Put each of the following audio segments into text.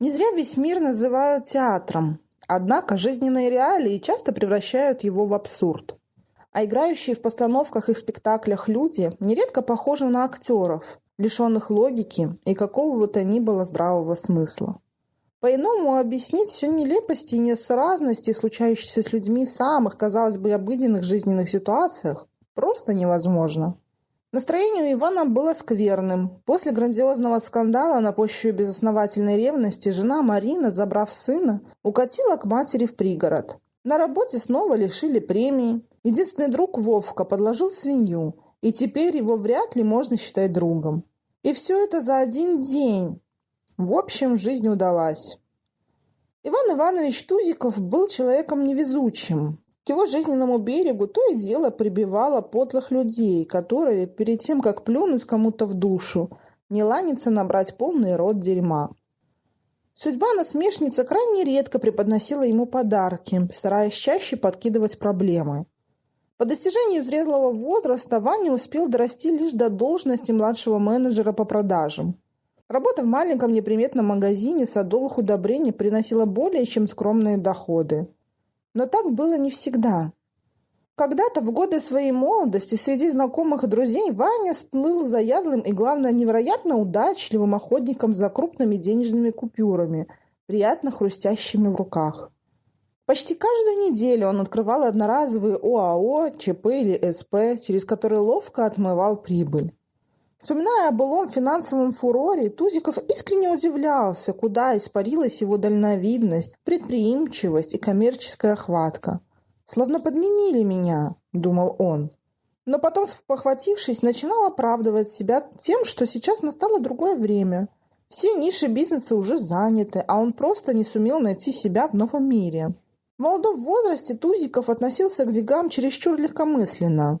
Не зря весь мир называют театром, однако жизненные реалии часто превращают его в абсурд. А играющие в постановках и спектаклях люди нередко похожи на актеров, лишенных логики и какого бы то ни было здравого смысла. По-иному объяснить всю нелепость и несразности, случающиеся с людьми в самых, казалось бы, обыденных жизненных ситуациях, просто невозможно. Настроение у Ивана было скверным. После грандиозного скандала на почве безосновательной ревности жена Марина, забрав сына, укатила к матери в пригород. На работе снова лишили премии. Единственный друг Вовка подложил свинью, и теперь его вряд ли можно считать другом. И все это за один день. В общем, жизнь удалась. Иван Иванович Тузиков был человеком невезучим. Его жизненному берегу то и дело прибивало подлых людей, которые, перед тем, как плюнуть кому-то в душу, не ланится набрать полный рот дерьма. Судьба насмешница крайне редко преподносила ему подарки, стараясь чаще подкидывать проблемы. По достижению зрелого возраста Ваня успел дорасти лишь до должности младшего менеджера по продажам – Работа в маленьком неприметном магазине садовых удобрений приносила более чем скромные доходы. Но так было не всегда. Когда-то в годы своей молодости среди знакомых и друзей Ваня слыл заядлым и, главное, невероятно удачливым охотником за крупными денежными купюрами, приятно хрустящими в руках. Почти каждую неделю он открывал одноразовые ОАО, ЧП или СП, через которые ловко отмывал прибыль. Вспоминая о былом финансовом фуроре, Тузиков искренне удивлялся, куда испарилась его дальновидность, предприимчивость и коммерческая хватка. «Словно подменили меня», — думал он. Но потом, похватившись, начинал оправдывать себя тем, что сейчас настало другое время. Все ниши бизнеса уже заняты, а он просто не сумел найти себя в новом мире. В молодом возрасте Тузиков относился к деньгам чересчур легкомысленно.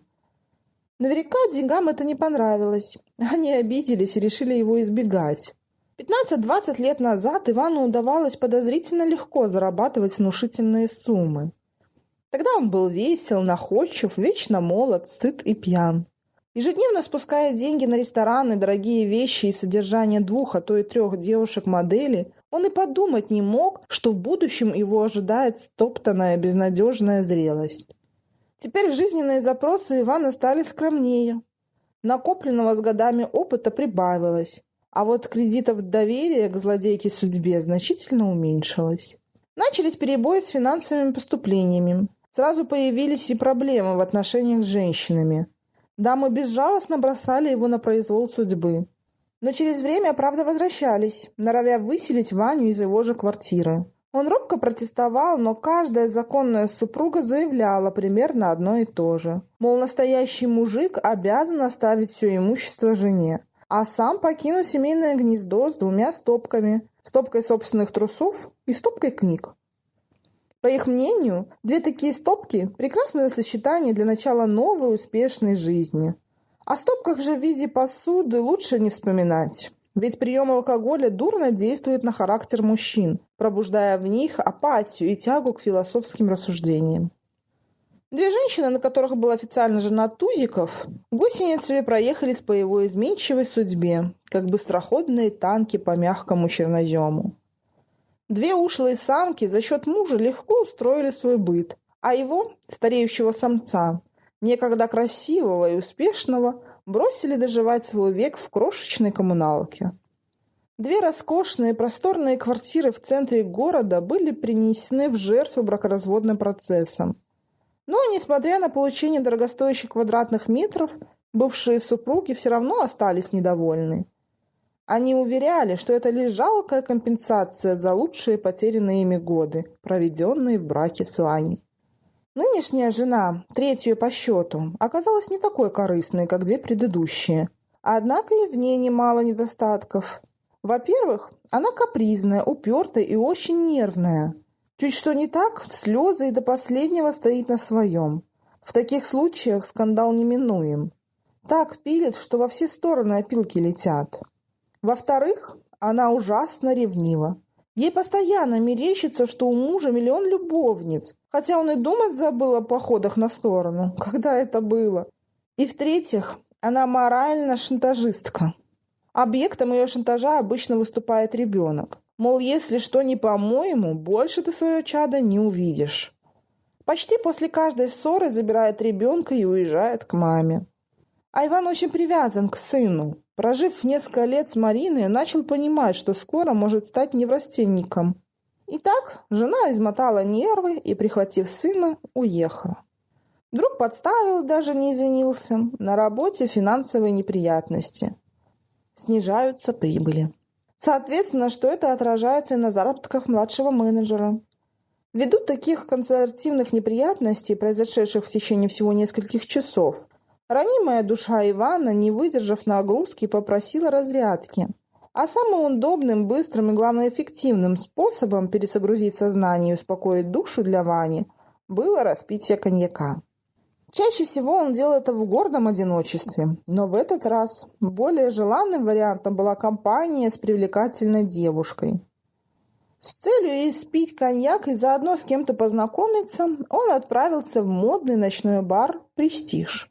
Наверняка деньгам это не понравилось. Они обиделись и решили его избегать. 15-20 лет назад Ивану удавалось подозрительно легко зарабатывать внушительные суммы. Тогда он был весел, находчив, вечно молод, сыт и пьян. Ежедневно спуская деньги на рестораны, дорогие вещи и содержание двух, а то и трех девушек-моделей, он и подумать не мог, что в будущем его ожидает стоптанная безнадежная зрелость. Теперь жизненные запросы Ивана стали скромнее. Накопленного с годами опыта прибавилось, а вот кредитов доверия к злодейке судьбе значительно уменьшилось. Начались перебои с финансовыми поступлениями. Сразу появились и проблемы в отношениях с женщинами. Дамы безжалостно бросали его на произвол судьбы. Но через время, правда, возвращались, норовя выселить Ваню из его же квартиры. Он робко протестовал, но каждая законная супруга заявляла примерно одно и то же. Мол, настоящий мужик обязан оставить все имущество жене, а сам покинуть семейное гнездо с двумя стопками. Стопкой собственных трусов и стопкой книг. По их мнению, две такие стопки – прекрасное сочетание для начала новой успешной жизни. О стопках же в виде посуды лучше не вспоминать. Ведь прием алкоголя дурно действует на характер мужчин, пробуждая в них апатию и тягу к философским рассуждениям. Две женщины, на которых был официально женат Тузиков, гусеницами проехались по его изменчивой судьбе, как быстроходные танки по мягкому чернозему. Две ушлые самки за счет мужа легко устроили свой быт, а его, стареющего самца, некогда красивого и успешного, бросили доживать свой век в крошечной коммуналке. Две роскошные просторные квартиры в центре города были принесены в жертву бракоразводным процессом. Но, несмотря на получение дорогостоящих квадратных метров, бывшие супруги все равно остались недовольны. Они уверяли, что это лишь жалкая компенсация за лучшие потерянные ими годы, проведенные в браке с Ваней. Нынешняя жена, третью по счету, оказалась не такой корыстной, как две предыдущие. Однако и в ней немало недостатков. Во-первых, она капризная, упертая и очень нервная. Чуть что не так, в слезы и до последнего стоит на своем. В таких случаях скандал неминуем. Так пилит, что во все стороны опилки летят. Во-вторых, она ужасно ревнива. Ей постоянно мерещится, что у мужа миллион любовниц, хотя он и думать забыл о походах на сторону, когда это было. И в-третьих, она морально шантажистка. Объектом ее шантажа обычно выступает ребенок. Мол, если что не по-моему, больше ты свое чадо не увидишь. Почти после каждой ссоры забирает ребенка и уезжает к маме. А Иван очень привязан к сыну. Прожив несколько лет с Мариной, начал понимать, что скоро может стать неврастенником. Итак, жена измотала нервы и, прихватив сына, уехала. Друг подставил, даже не извинился. На работе финансовые неприятности. Снижаются прибыли. Соответственно, что это отражается и на заработках младшего менеджера. Ввиду таких консервативных неприятностей, произошедших в течение всего нескольких часов, ранимая душа Ивана, не выдержав нагрузки, попросила разрядки. А самым удобным, быстрым и, главное, эффективным способом пересогрузить сознание и успокоить душу для Вани было распитие коньяка. Чаще всего он делал это в гордом одиночестве, но в этот раз более желанным вариантом была компания с привлекательной девушкой. С целью испить коньяк и заодно с кем-то познакомиться, он отправился в модный ночной бар «Престиж».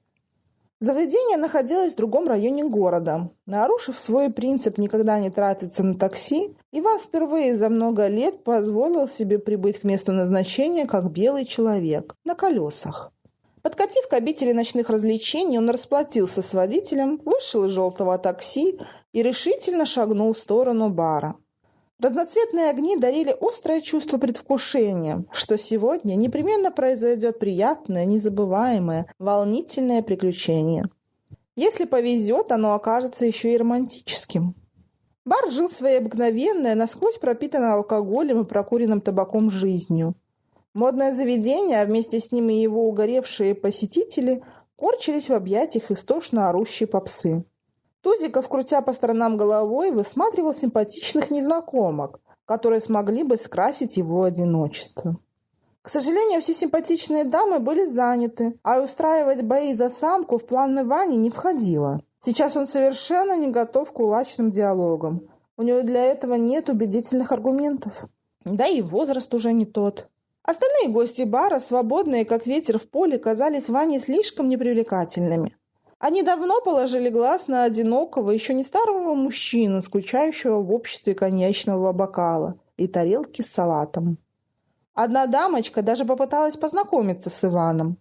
Заведение находилось в другом районе города. Нарушив свой принцип никогда не тратиться на такси, Иван впервые за много лет позволил себе прибыть к месту назначения как белый человек на колесах. Подкатив к обители ночных развлечений, он расплатился с водителем, вышел из желтого такси и решительно шагнул в сторону бара. Разноцветные огни дарили острое чувство предвкушения, что сегодня непременно произойдет приятное, незабываемое, волнительное приключение. Если повезет, оно окажется еще и романтическим. Бар жил своей обыкновенной, насквозь пропитанной алкоголем и прокуренным табаком жизнью. Модное заведение, а вместе с ним и его угоревшие посетители, корчились в объятиях истошно орущей попсы. Тузиков, крутя по сторонам головой, высматривал симпатичных незнакомок, которые смогли бы скрасить его одиночество. К сожалению, все симпатичные дамы были заняты, а устраивать бои за самку в планы Вани не входило. Сейчас он совершенно не готов к кулачным диалогам. У него для этого нет убедительных аргументов. Да и возраст уже не тот. Остальные гости бара, свободные, как ветер в поле, казались Ване слишком непривлекательными. Они давно положили глаз на одинокого, еще не старого мужчину, скучающего в обществе коньячного бокала и тарелки с салатом. Одна дамочка даже попыталась познакомиться с Иваном.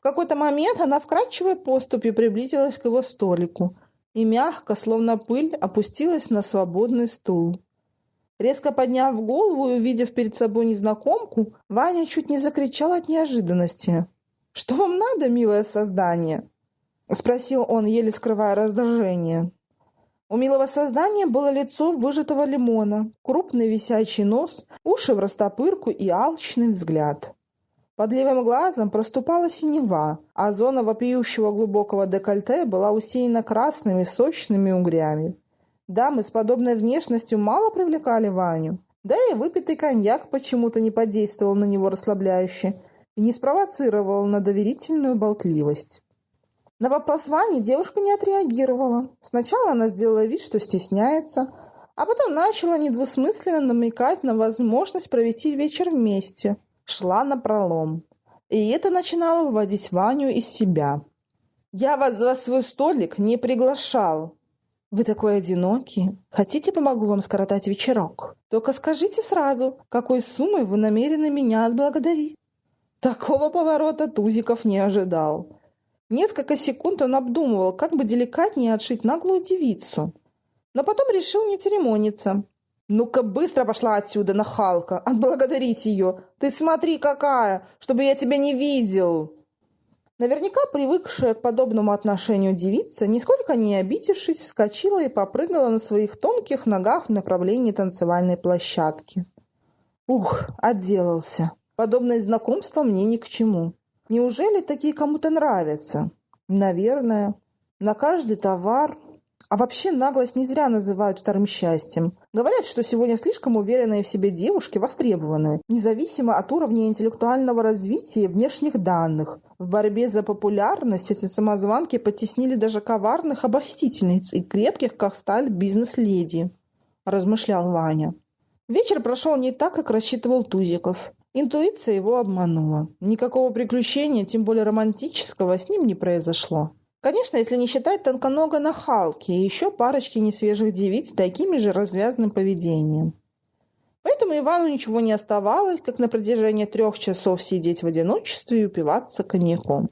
В какой-то момент она вкрадчивой поступью приблизилась к его столику и мягко, словно пыль, опустилась на свободный стул. Резко подняв голову и увидев перед собой незнакомку, Ваня чуть не закричал от неожиданности. «Что вам надо, милое создание?» — спросил он, еле скрывая раздражение. У милого создания было лицо выжатого лимона, крупный висячий нос, уши в растопырку и алчный взгляд. Под левым глазом проступала синева, а зона вопиющего глубокого декольте была усеяна красными сочными угрями. Дамы с подобной внешностью мало привлекали Ваню. Да и выпитый коньяк почему-то не подействовал на него расслабляюще и не спровоцировал на доверительную болтливость. На вопрос Вани девушка не отреагировала. Сначала она сделала вид, что стесняется, а потом начала недвусмысленно намекать на возможность провести вечер вместе. Шла на пролом. И это начинало выводить Ваню из себя. «Я вас за свой столик не приглашал», вы такой одинокий. Хотите, помогу вам скоротать вечерок? Только скажите сразу, какой суммой вы намерены меня отблагодарить. Такого поворота Тузиков не ожидал. Несколько секунд он обдумывал, как бы деликатнее отшить наглую девицу. Но потом решил не церемониться. «Ну-ка, быстро пошла отсюда, нахалка! Отблагодарить ее! Ты смотри, какая! Чтобы я тебя не видел!» Наверняка привыкшая к подобному отношению девица, нисколько не обидевшись, вскочила и попрыгала на своих тонких ногах в направлении танцевальной площадки. Ух, отделался. Подобное знакомство мне ни к чему. Неужели такие кому-то нравятся? Наверное. На каждый товар а вообще наглость не зря называют вторым счастьем. Говорят, что сегодня слишком уверенные в себе девушки востребованы, независимо от уровня интеллектуального развития и внешних данных. В борьбе за популярность эти самозванки потеснили даже коварных обольстительниц и крепких, как сталь, бизнес-леди, размышлял Ваня. Вечер прошел не так, как рассчитывал Тузиков. Интуиция его обманула. Никакого приключения, тем более романтического, с ним не произошло. Конечно, если не считать тонконога нахалки и еще парочки несвежих девиц с таким же развязным поведением. Поэтому Ивану ничего не оставалось, как на протяжении трех часов сидеть в одиночестве и упиваться коньяком.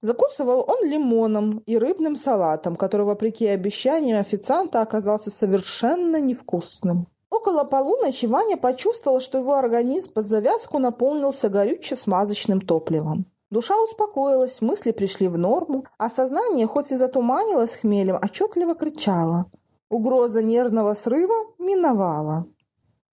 Закусывал он лимоном и рыбным салатом, который, вопреки обещаниям официанта, оказался совершенно невкусным. Около полуночи Ваня почувствовал, что его организм под завязку наполнился горюче-смазочным топливом. Душа успокоилась, мысли пришли в норму, а сознание, хоть и затуманилось хмелем, отчетливо кричало. Угроза нервного срыва миновала.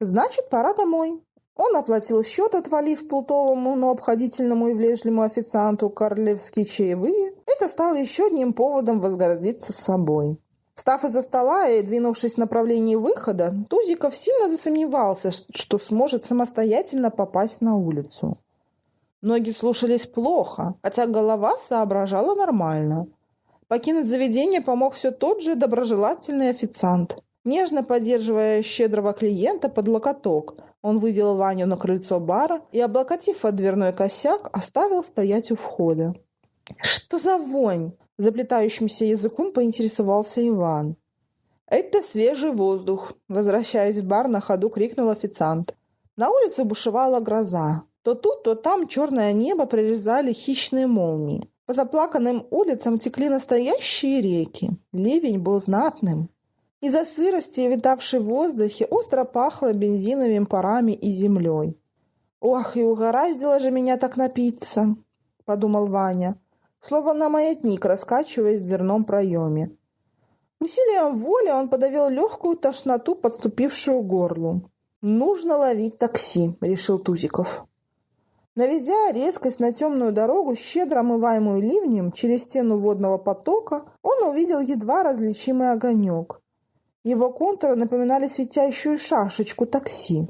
Значит, пора домой. Он оплатил счет, отвалив плутовому, но обходительному и влежливому официанту королевские чаевые. Это стало еще одним поводом возгордиться собой. Встав из-за стола и двинувшись в направлении выхода, Тузиков сильно засомневался, что сможет самостоятельно попасть на улицу. Ноги слушались плохо, хотя голова соображала нормально. Покинуть заведение помог все тот же доброжелательный официант. Нежно поддерживая щедрого клиента под локоток, он вывел Ваню на крыльцо бара и, облокотив от дверной косяк, оставил стоять у входа. «Что за вонь?» – заплетающимся языком поинтересовался Иван. «Это свежий воздух», – возвращаясь в бар, на ходу крикнул официант. На улице бушевала гроза. То тут, то там черное небо прорезали хищные молнии. По заплаканным улицам текли настоящие реки. Ливень был знатным. Из-за сырости, витавшей в воздухе, остро пахло бензиновыми парами и землей. «Ох, и угораздило же меня так напиться!» — подумал Ваня, словно маятник, раскачиваясь в дверном проеме. Усилием воли он подавил легкую тошноту, подступившую к горлу. «Нужно ловить такси», — решил Тузиков. Наведя резкость на темную дорогу, щедро омываемую ливнем, через стену водного потока, он увидел едва различимый огонек. Его контуры напоминали светящую шашечку такси.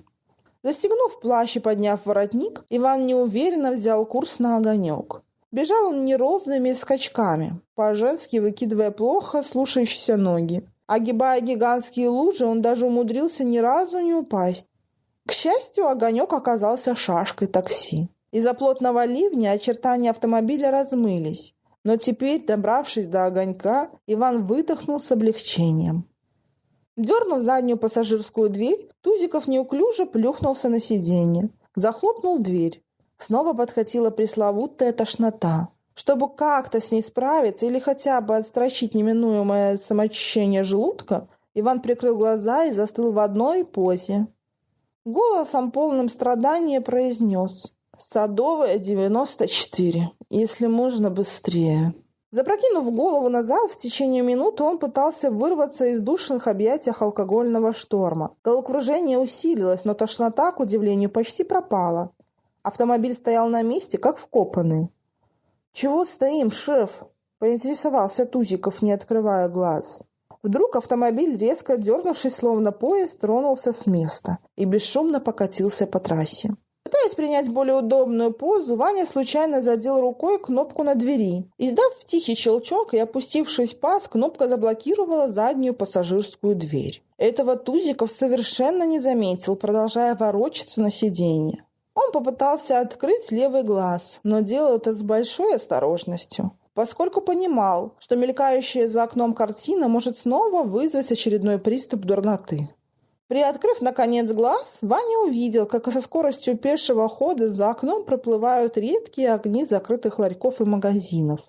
Застегнув плащ и подняв воротник, Иван неуверенно взял курс на огонек. Бежал он неровными скачками, по-женски выкидывая плохо слушающиеся ноги. Огибая гигантские лужи, он даже умудрился ни разу не упасть. К счастью, огонек оказался шашкой такси. Из-за плотного ливня очертания автомобиля размылись. Но теперь, добравшись до огонька, Иван выдохнул с облегчением. Дернув заднюю пассажирскую дверь, Тузиков неуклюже плюхнулся на сиденье. Захлопнул дверь. Снова подхватила пресловутая тошнота. Чтобы как-то с ней справиться или хотя бы отстрочить неминуемое самоочищение желудка, Иван прикрыл глаза и застыл в одной позе. Голосом, полным страдания, произнес «Садовая, 94, если можно быстрее». Запрокинув голову назад, в течение минуты он пытался вырваться из душных объятий алкогольного шторма. Головокружение усилилось, но тошнота, к удивлению, почти пропала. Автомобиль стоял на месте, как вкопанный. «Чего стоим, шеф?» – поинтересовался Тузиков, не открывая глаз. Вдруг автомобиль, резко дернувшись, словно поезд, тронулся с места и бесшумно покатился по трассе. Пытаясь принять более удобную позу, Ваня случайно задел рукой кнопку на двери. Издав тихий щелчок и опустившись паз, кнопка заблокировала заднюю пассажирскую дверь. Этого Тузиков совершенно не заметил, продолжая ворочаться на сиденье. Он попытался открыть левый глаз, но делал это с большой осторожностью, поскольку понимал, что мелькающая за окном картина может снова вызвать очередной приступ дурноты. Приоткрыв, наконец, глаз, Ваня увидел, как со скоростью пешего хода за окном проплывают редкие огни закрытых ларьков и магазинов.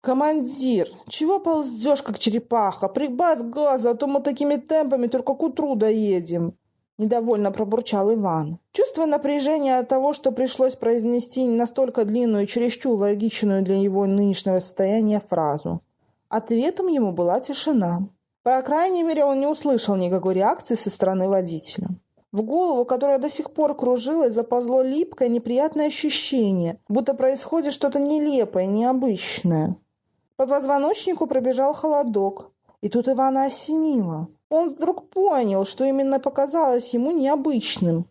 «Командир, чего ползешь, как черепаха? Прибавь газа, а то мы такими темпами только к утру доедем!» Недовольно пробурчал Иван. Чувствуя напряжение от того, что пришлось произнести настолько длинную и чересчур логичную для его нынешнего состояния фразу. Ответом ему была тишина. По крайней мере, он не услышал никакой реакции со стороны водителя. В голову, которая до сих пор кружилась, заползло липкое неприятное ощущение, будто происходит что-то нелепое, необычное. По позвоночнику пробежал холодок, и тут Ивана осенило. Он вдруг понял, что именно показалось ему необычным.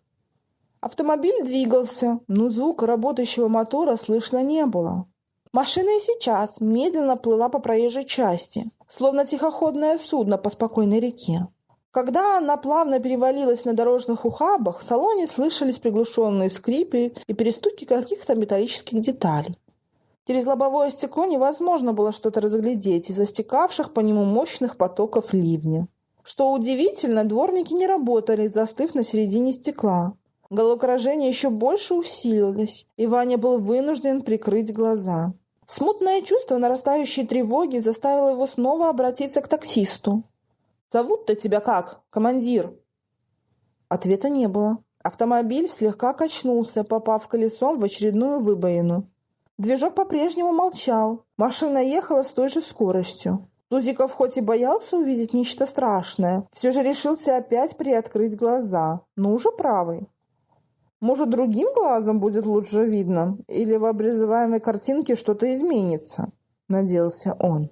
Автомобиль двигался, но звука работающего мотора слышно не было. Машина и сейчас медленно плыла по проезжей части, словно тихоходное судно по спокойной реке. Когда она плавно перевалилась на дорожных ухабах, в салоне слышались приглушенные скрипы и перестуки каких-то металлических деталей. Через лобовое стекло невозможно было что-то разглядеть из-за стекавших по нему мощных потоков ливня. Что удивительно, дворники не работали, застыв на середине стекла. Головокружение еще больше усилилось, и Ваня был вынужден прикрыть глаза. Смутное чувство нарастающей тревоги заставило его снова обратиться к таксисту. «Зовут-то тебя как, командир?» Ответа не было. Автомобиль слегка качнулся, попав колесом в очередную выбоину. Движок по-прежнему молчал. Машина ехала с той же скоростью. Тузиков хоть и боялся увидеть нечто страшное, все же решился опять приоткрыть глаза, но уже правый. Может, другим глазом будет лучше видно? Или в обрезываемой картинке что-то изменится?» – надеялся он.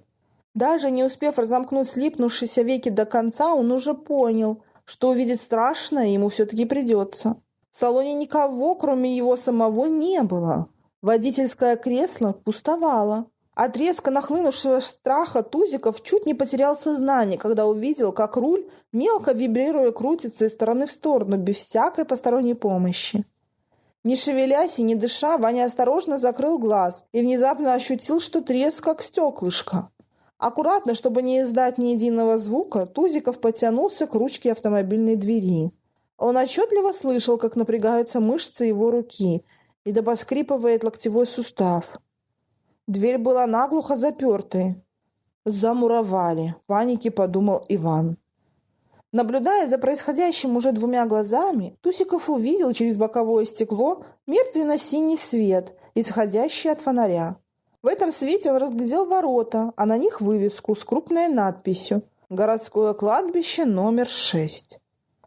Даже не успев разомкнуть слипнувшиеся веки до конца, он уже понял, что увидеть страшное ему все-таки придется. В салоне никого, кроме его самого, не было. Водительское кресло пустовало. От резко нахлынувшего страха Тузиков чуть не потерял сознание, когда увидел, как руль, мелко вибрируя, крутится из стороны в сторону, без всякой посторонней помощи. Не шевелясь и не дыша, Ваня осторожно закрыл глаз и внезапно ощутил, что треск, как стеклышко. Аккуратно, чтобы не издать ни единого звука, Тузиков потянулся к ручке автомобильной двери. Он отчетливо слышал, как напрягаются мышцы его руки и да поскрипывает локтевой сустав. Дверь была наглухо запертой. Замуровали, в панике подумал Иван. Наблюдая за происходящим уже двумя глазами, Тусиков увидел через боковое стекло мертвенно-синий свет, исходящий от фонаря. В этом свете он разглядел ворота, а на них вывеску с крупной надписью «Городское кладбище номер 6».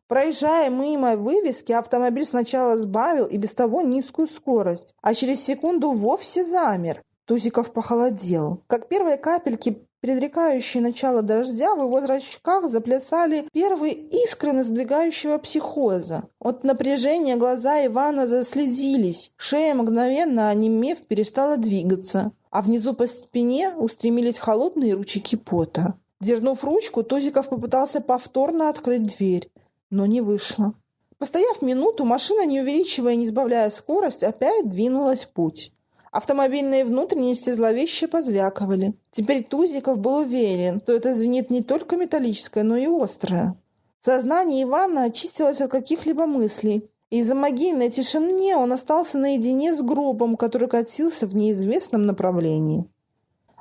Проезжая мимо вывески, автомобиль сначала сбавил и без того низкую скорость, а через секунду вовсе замер, Тузиков похолодел. Как первые капельки, предрекающие начало дождя, в его зрачках заплясали первые искры надвигающего психоза. От напряжения глаза Ивана заследились, шея мгновенно, онемев, перестала двигаться, а внизу по спине устремились холодные ручейки пота. Дернув ручку, Тузиков попытался повторно открыть дверь, но не вышло. Постояв минуту, машина, не увеличивая и не сбавляя скорость, опять двинулась в путь. Автомобильные внутренности зловеще позвякивали. Теперь Тузиков был уверен, что это звенит не только металлическое, но и острое. Сознание Ивана очистилось от каких-либо мыслей. Из-за могильной тишины он остался наедине с гробом, который катился в неизвестном направлении.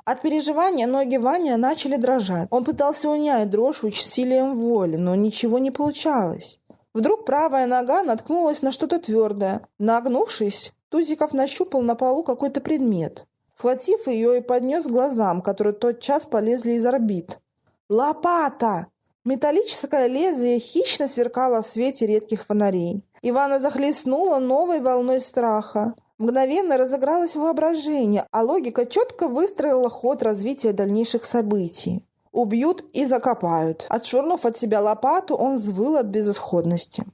От переживания ноги Ваня начали дрожать. Он пытался унять дрожь усилием воли, но ничего не получалось. Вдруг правая нога наткнулась на что-то твердое. Нагнувшись, Тузиков нащупал на полу какой-то предмет. Схватив ее и поднес к глазам, которые тотчас полезли из орбит. «Лопата!» Металлическое лезвие хищно сверкало в свете редких фонарей. Ивана захлестнула новой волной страха. Мгновенно разыгралось воображение, а логика четко выстроила ход развития дальнейших событий. Убьют и закопают. Отшвырнув от себя лопату, он взвыл от безысходности.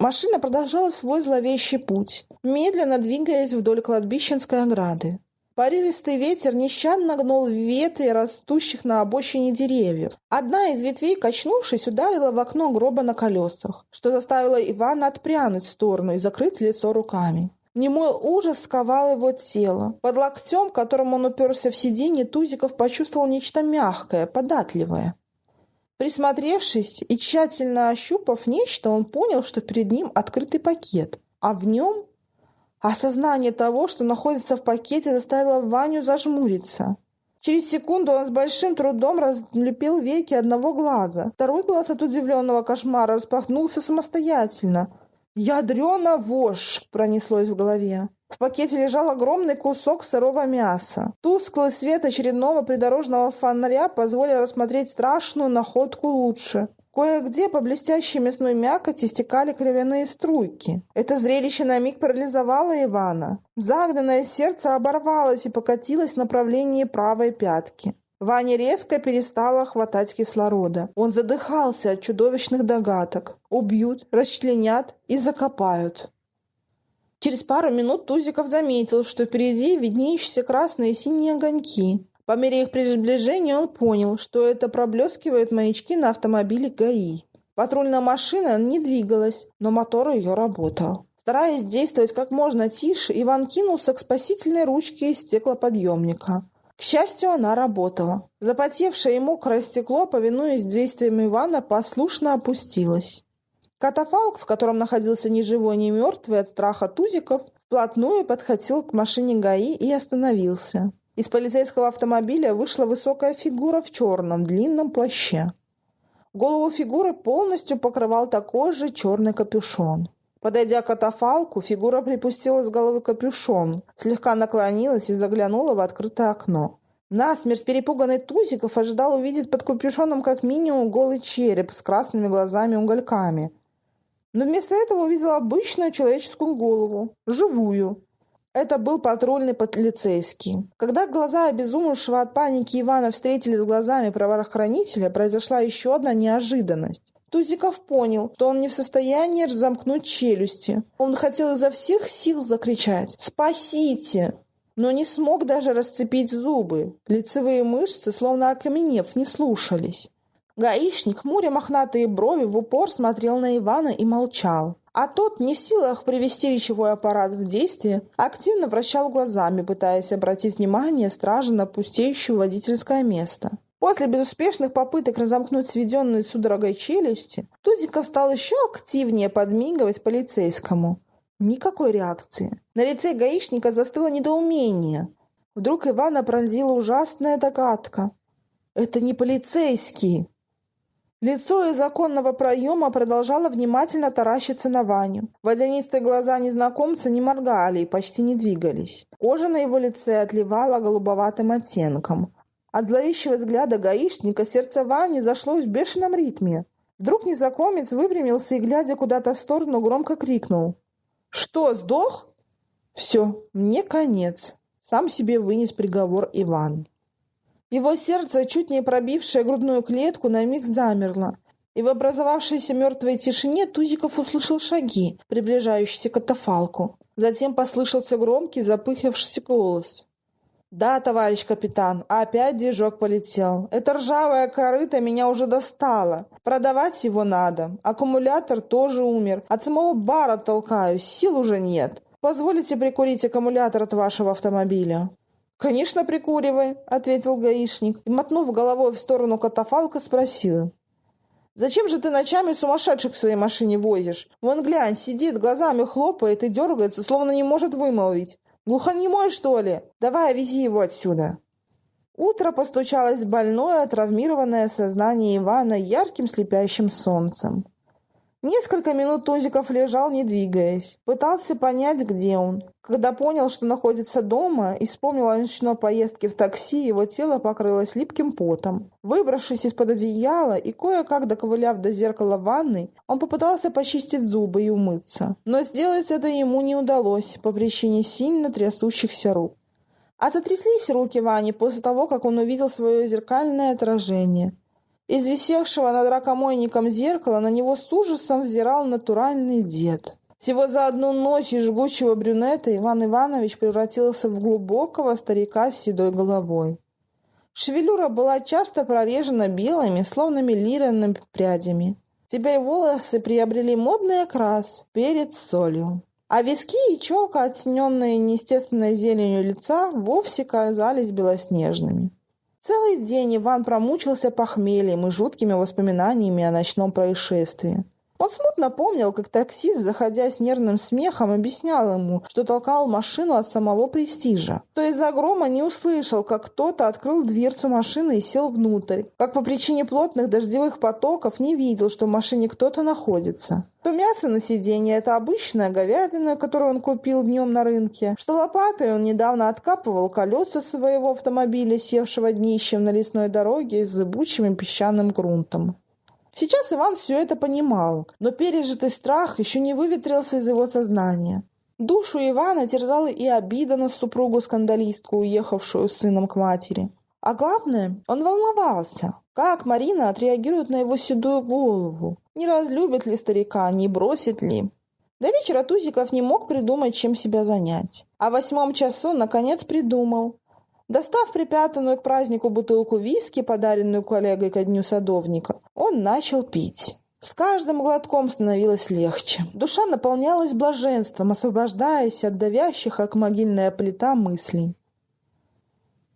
Машина продолжала свой зловещий путь, медленно двигаясь вдоль кладбищенской ограды. Порывистый ветер нещадно гнул ветви растущих на обочине деревьев. Одна из ветвей, качнувшись, ударила в окно гроба на колесах, что заставило Ивана отпрянуть в сторону и закрыть лицо руками. Немой ужас сковал его тело. Под локтем, которым он уперся в сиденье, Тузиков почувствовал нечто мягкое, податливое. Присмотревшись и тщательно ощупав нечто, он понял, что перед ним открытый пакет, а в нем... Осознание того, что находится в пакете, заставило Ваню зажмуриться. Через секунду он с большим трудом разлепил веки одного глаза. Второй глаз от удивленного кошмара распахнулся самостоятельно. «Ядрена вошь!» пронеслось в голове. В пакете лежал огромный кусок сырого мяса. Тусклый свет очередного придорожного фонаря позволил рассмотреть страшную находку лучше. Кое-где по блестящей мясной мякоти стекали кровяные струйки. Это зрелище на миг парализовало Ивана. Загнанное сердце оборвалось и покатилось в направлении правой пятки. Ваня резко перестала хватать кислорода. Он задыхался от чудовищных догадок. Убьют, расчленят и закопают. Через пару минут Тузиков заметил, что впереди виднеющиеся красные и синие огоньки. По мере их приближения он понял, что это проблескивают маячки на автомобиле ГАИ. Патрульная машина не двигалась, но мотор ее работал. Стараясь действовать как можно тише, Иван кинулся к спасительной ручке из стеклоподъемника. К счастью, она работала. Запотевшее и мокрое стекло, повинуясь действиям Ивана, послушно опустилось. Катафалк, в котором находился ни живой, ни мертвый от страха Тузиков, вплотную подхватил к машине ГАИ и остановился. Из полицейского автомобиля вышла высокая фигура в черном длинном плаще. Голову фигуры полностью покрывал такой же черный капюшон. Подойдя к катафалку, фигура припустила с головы капюшон, слегка наклонилась и заглянула в открытое окно. Насмерть перепуганный Тузиков ожидал увидеть под капюшоном как минимум голый череп с красными глазами-угольками. Но вместо этого увидел обычную человеческую голову, живую. Это был патрульный полицейский. Когда глаза обезумевшего от паники Ивана встретились с глазами правоохранителя, произошла еще одна неожиданность. Тузиков понял, что он не в состоянии разомкнуть челюсти. Он хотел изо всех сил закричать «Спасите!», но не смог даже расцепить зубы. Лицевые мышцы, словно окаменев, не слушались. Гаишник, хмуря мохнатые брови, в упор смотрел на Ивана и молчал. А тот, не в силах привести речевой аппарат в действие, активно вращал глазами, пытаясь обратить внимание стражи на пустеющее водительское место. После безуспешных попыток разомкнуть сведенные судорогой челюсти, Тузиков стал еще активнее подмигивать полицейскому. Никакой реакции. На лице гаишника застыло недоумение. Вдруг Ивана пронзила ужасная догадка. «Это не полицейский!» Лицо из оконного проема продолжало внимательно таращиться на Ваню. Водянистые глаза незнакомца не моргали и почти не двигались. Кожа на его лице отливала голубоватым оттенком. От зловещего взгляда гаишника сердце Вани зашлось в бешеном ритме. Вдруг незнакомец выпрямился и, глядя куда-то в сторону, громко крикнул. «Что, сдох?» «Все, мне конец», — сам себе вынес приговор Иван. Его сердце, чуть не пробившее грудную клетку, на миг замерло, и в образовавшейся мертвой тишине Тузиков услышал шаги, приближающиеся к катафалку. Затем послышался громкий, запыхавшийся голос. «Да, товарищ капитан, опять движок полетел. Это ржавая корыта меня уже достала. Продавать его надо. Аккумулятор тоже умер. От самого бара толкаюсь, сил уже нет. Позволите прикурить аккумулятор от вашего автомобиля?» «Конечно, прикуривай», — ответил гаишник и, мотнув головой в сторону катафалка, спросил. «Зачем же ты ночами сумасшедших в своей машине возишь? Вон глянь, сидит, глазами хлопает и дергается, словно не может вымолвить. Глухонемой, что ли? Давай, вези его отсюда!» Утро постучалось в больное, травмированное сознание Ивана ярким слепящим солнцем. Несколько минут Тузиков лежал, не двигаясь. Пытался понять, где он. Когда понял, что находится дома, и вспомнил о ночной поездке в такси, его тело покрылось липким потом. Выбравшись из-под одеяла и кое-как доковыляв до зеркала ванной, он попытался почистить зубы и умыться. Но сделать это ему не удалось по причине сильно трясущихся рук. А затряслись руки Вани после того, как он увидел свое зеркальное отражение – из висевшего над ракомойником зеркала на него с ужасом взирал натуральный дед. Всего за одну ночь из жгучего брюнета Иван Иванович превратился в глубокого старика с седой головой. Шевелюра была часто прорежена белыми, словно милированными прядями. Теперь волосы приобрели модный окрас перед солью. А виски и челка, оттененные неестественной зеленью лица, вовсе казались белоснежными. Целый день Иван промучился похмельем и жуткими воспоминаниями о ночном происшествии. Он смутно помнил, как таксист, заходя с нервным смехом, объяснял ему, что толкал машину от самого престижа. То из-за грома не услышал, как кто-то открыл дверцу машины и сел внутрь. Как по причине плотных дождевых потоков не видел, что в машине кто-то находится. То мясо на сиденье – это обычная говядина, которую он купил днем на рынке, что лопатой он недавно откапывал колеса своего автомобиля, севшего днищем на лесной дороге с зыбучим песчаным грунтом. Сейчас Иван все это понимал, но пережитый страх еще не выветрился из его сознания. Душу Ивана терзала и обида на супругу-скандалистку, уехавшую с сыном к матери. А главное, он волновался, как Марина отреагирует на его седую голову. Не разлюбит ли старика, не бросит ли. До вечера Тузиков не мог придумать, чем себя занять. А в восьмом часу, наконец, придумал. Достав припрятанную к празднику бутылку виски, подаренную коллегой ко дню садовника, он начал пить. С каждым глотком становилось легче. Душа наполнялась блаженством, освобождаясь от давящих, как могильная плита, мыслей.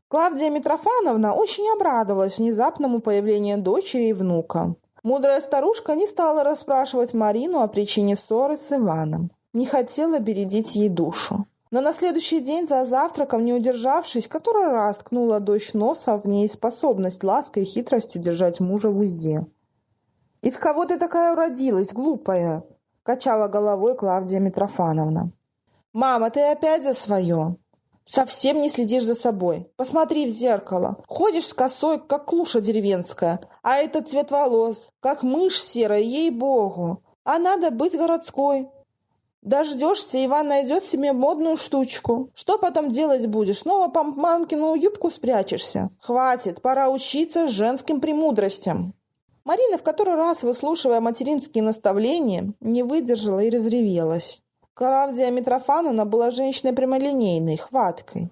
Клавдия Митрофановна очень обрадовалась внезапному появлению дочери и внука. Мудрая старушка не стала расспрашивать Марину о причине ссоры с Иваном. Не хотела бередить ей душу. Но на следующий день за завтраком, не удержавшись, который раз ткнула дочь носа в ней способность лаской и хитростью держать мужа в узде. «И в кого ты такая уродилась, глупая?» – качала головой Клавдия Митрофановна. «Мама, ты опять за свое!» Совсем не следишь за собой. Посмотри в зеркало. Ходишь с косой, как клуша деревенская. А этот цвет волос, как мышь серая, ей-богу. А надо быть городской. Дождешься, Иван найдет себе модную штучку. Что потом делать будешь? Снова по юбку спрячешься? Хватит, пора учиться женским премудростям. Марина, в который раз выслушивая материнские наставления, не выдержала и разревелась. Клавдия Митрофановна была женщиной прямолинейной, хваткой.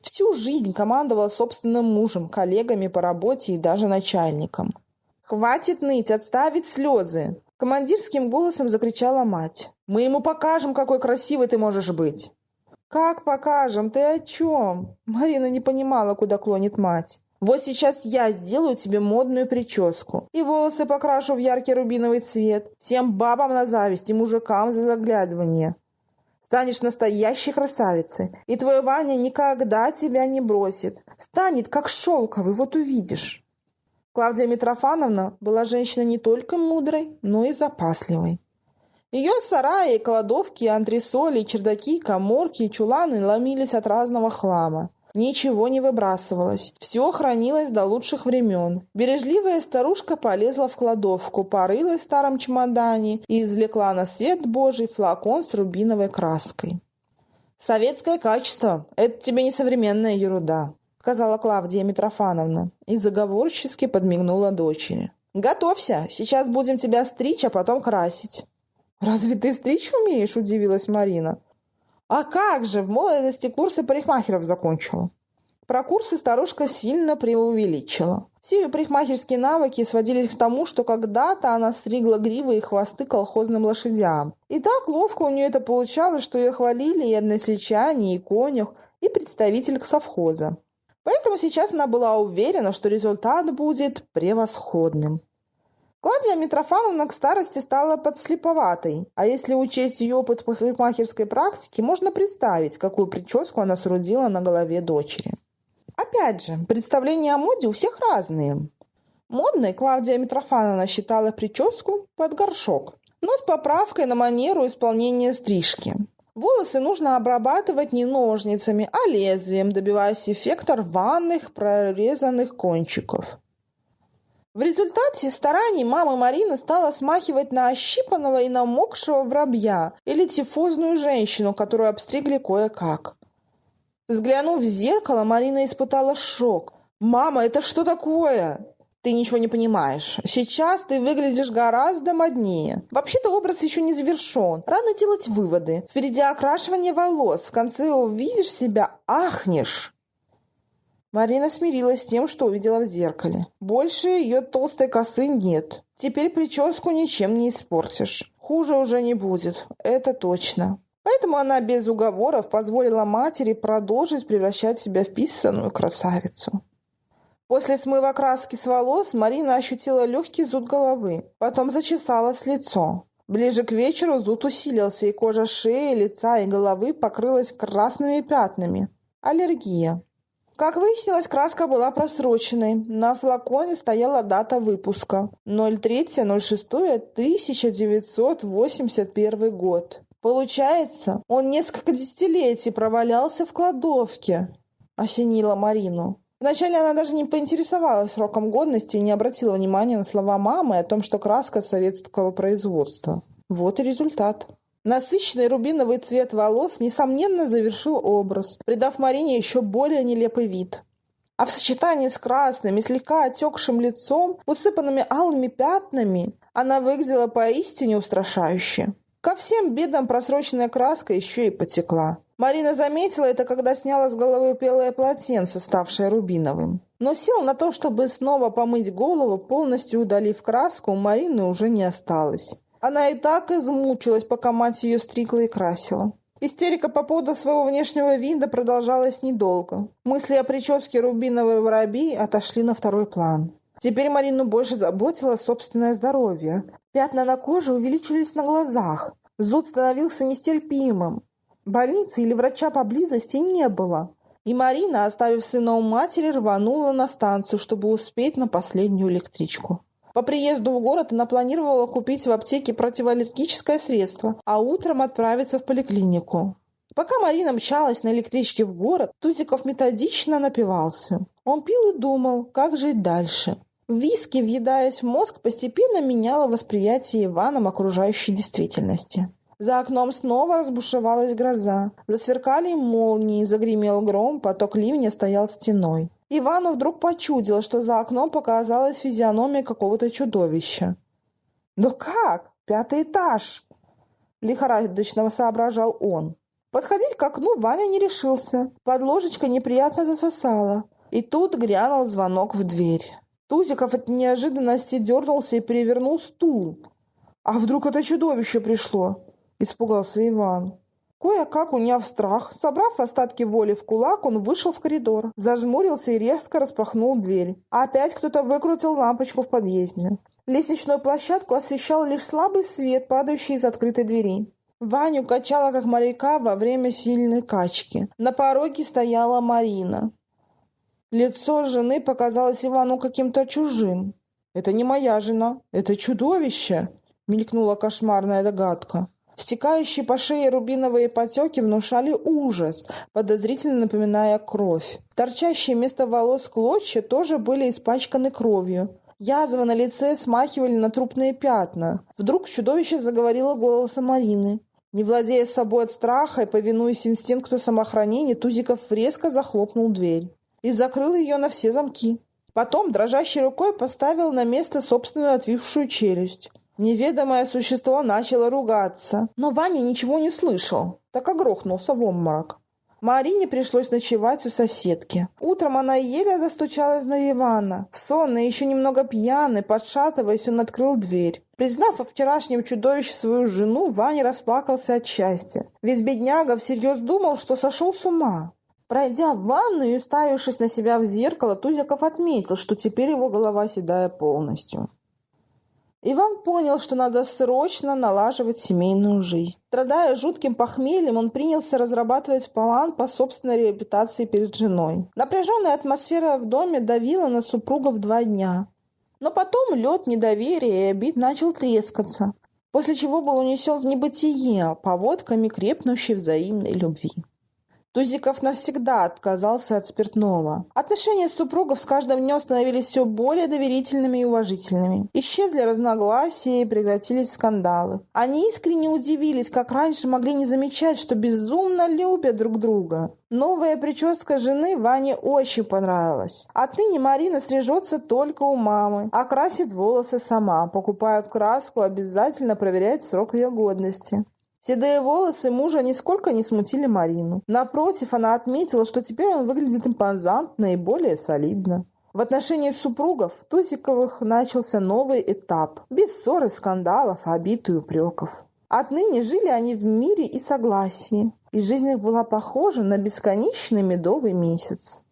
Всю жизнь командовала собственным мужем, коллегами по работе и даже начальником. «Хватит ныть, отставить слезы!» Командирским голосом закричала мать. «Мы ему покажем, какой красивый ты можешь быть!» «Как покажем? Ты о чем?» Марина не понимала, куда клонит мать. «Вот сейчас я сделаю тебе модную прическу. И волосы покрашу в яркий рубиновый цвет. Всем бабам на зависть и мужикам за заглядывание. Станешь настоящей красавицей, и твой Ваня никогда тебя не бросит. Станет, как шелковый, вот увидишь. Клавдия Митрофановна была женщиной не только мудрой, но и запасливой. Ее сараи, кладовки, антресоли, чердаки, коморки чуланы ломились от разного хлама. Ничего не выбрасывалось. Все хранилось до лучших времен. Бережливая старушка полезла в кладовку, порылась в старом чемодане и извлекла на свет Божий флакон с рубиновой краской. «Советское качество – это тебе не современная ерунда», – сказала Клавдия Митрофановна и заговорчески подмигнула дочери. «Готовься, сейчас будем тебя стричь, а потом красить». «Разве ты стричь умеешь?» – удивилась Марина. А как же, в молодости курсы парикмахеров закончила. Про курсы старушка сильно преувеличила. Все ее парикмахерские навыки сводились к тому, что когда-то она стригла гривы и хвосты колхозным лошадям. И так ловко у нее это получалось, что ее хвалили и односельчане, и конюх, и представитель совхоза. Поэтому сейчас она была уверена, что результат будет превосходным. Клавдия Митрофановна к старости стала подслеповатой, а если учесть ее опыт парикмахерской практики, можно представить, какую прическу она срудила на голове дочери. Опять же, представления о моде у всех разные. Модной Клавдия Митрофановна считала прическу под горшок, но с поправкой на манеру исполнения стрижки. Волосы нужно обрабатывать не ножницами, а лезвием, добиваясь эффекта рваных прорезанных кончиков. В результате стараний мамы Марины стала смахивать на ощипанного и намокшего воробья или тифозную женщину, которую обстригли кое-как. Взглянув в зеркало, Марина испытала шок. «Мама, это что такое?» «Ты ничего не понимаешь. Сейчас ты выглядишь гораздо моднее. Вообще-то образ еще не завершен. Рано делать выводы. Впереди окрашивание волос. В конце увидишь себя, ахнешь». Марина смирилась с тем, что увидела в зеркале. Больше ее толстой косы нет. Теперь прическу ничем не испортишь. Хуже уже не будет, это точно. Поэтому она без уговоров позволила матери продолжить превращать себя в писаную красавицу. После смыва краски с волос Марина ощутила легкий зуд головы, потом зачесалось лицо. Ближе к вечеру зуд усилился, и кожа шеи, лица и головы покрылась красными пятнами. Аллергия. Как выяснилось, краска была просроченной. На флаконе стояла дата выпуска 03.06.1981 год. Получается, он несколько десятилетий провалялся в кладовке, осенила Марину. Вначале она даже не поинтересовалась сроком годности и не обратила внимания на слова мамы о том, что краска советского производства. Вот и результат. Насыщенный рубиновый цвет волос, несомненно, завершил образ, придав Марине еще более нелепый вид. А в сочетании с красным и слегка отекшим лицом, усыпанными алыми пятнами, она выглядела поистине устрашающе. Ко всем бедам просроченная краска еще и потекла. Марина заметила это, когда сняла с головы белое полотенце, ставшее рубиновым. Но сил на то, чтобы снова помыть голову, полностью удалив краску, у Марины уже не осталось. Она и так измучилась, пока мать ее стригла и красила. Истерика по поводу своего внешнего вида продолжалась недолго. Мысли о прическе рубиновой воробьи отошли на второй план. Теперь Марину больше заботило собственное здоровье. Пятна на коже увеличились на глазах. Зуд становился нестерпимым. Больницы или врача поблизости не было. И Марина, оставив сына у матери, рванула на станцию, чтобы успеть на последнюю электричку. По приезду в город она планировала купить в аптеке противоаллергическое средство, а утром отправиться в поликлинику. Пока Марина мчалась на электричке в город, Тузиков методично напивался. Он пил и думал, как жить дальше. Виски, въедаясь в мозг, постепенно меняло восприятие Иваном окружающей действительности. За окном снова разбушевалась гроза. Засверкали молнии, загремел гром, поток ливня стоял стеной. Ивану вдруг почудило, что за окном показалась физиономия какого-то чудовища. «Да как? Пятый этаж!» Лихорадочно соображал он. Подходить к окну Ваня не решился. Под ложечкой неприятно засосало. И тут грянул звонок в дверь. Тузиков от неожиданности дернулся и перевернул стул. «А вдруг это чудовище пришло?» – испугался Иван. Кое-как, уняв страх, собрав остатки воли в кулак, он вышел в коридор, зажмурился и резко распахнул дверь. Опять кто-то выкрутил лампочку в подъезде. Лестничную площадку освещал лишь слабый свет, падающий из открытой двери. Ваню качала, как моряка, во время сильной качки. На пороге стояла Марина. Лицо жены показалось Ивану каким-то чужим. «Это не моя жена, это чудовище!» — мелькнула кошмарная догадка. Стекающие по шее рубиновые потеки внушали ужас, подозрительно напоминая кровь. Торчащие вместо волос клочья тоже были испачканы кровью. Язвы на лице смахивали на трупные пятна. Вдруг чудовище заговорило голосом Марины. Не владея собой от страха и повинуясь инстинкту самоохранения, Тузиков резко захлопнул дверь и закрыл ее на все замки. Потом дрожащей рукой поставил на место собственную отвисшую челюсть. Неведомое существо начало ругаться, но Ваня ничего не слышал, так и грохнулся в обморок. Марине пришлось ночевать у соседки. Утром она еле застучалась на Ивана. Сонный, еще немного пьяный, подшатываясь, он открыл дверь. Признав о вчерашнем чудовище свою жену, Ваня расплакался от счастья. Ведь бедняга всерьез думал, что сошел с ума. Пройдя в ванную и уставившись на себя в зеркало, Тузиков отметил, что теперь его голова седая полностью. Иван понял, что надо срочно налаживать семейную жизнь. Страдая жутким похмельем, он принялся разрабатывать план по собственной реабилитации перед женой. Напряженная атмосфера в доме давила на супругов два дня. Но потом лед недоверия и обид начал трескаться, после чего был унесен в небытие поводками крепнущей взаимной любви. Тузиков навсегда отказался от спиртного. Отношения супругов с каждым днем становились все более доверительными и уважительными. Исчезли разногласия и прекратились скандалы. Они искренне удивились, как раньше могли не замечать, что безумно любят друг друга. Новая прическа жены Ване очень понравилась. Отныне Марина стрижется только у мамы, а красит волосы сама. Покупая краску, обязательно проверяет срок ее годности. Седые волосы мужа нисколько не смутили Марину. Напротив, она отметила, что теперь он выглядит импозантно и более солидно. В отношении супругов Тузиковых начался новый этап, без ссор и скандалов, обид и упреков. Отныне жили они в мире и согласии, и жизнь их была похожа на бесконечный медовый месяц.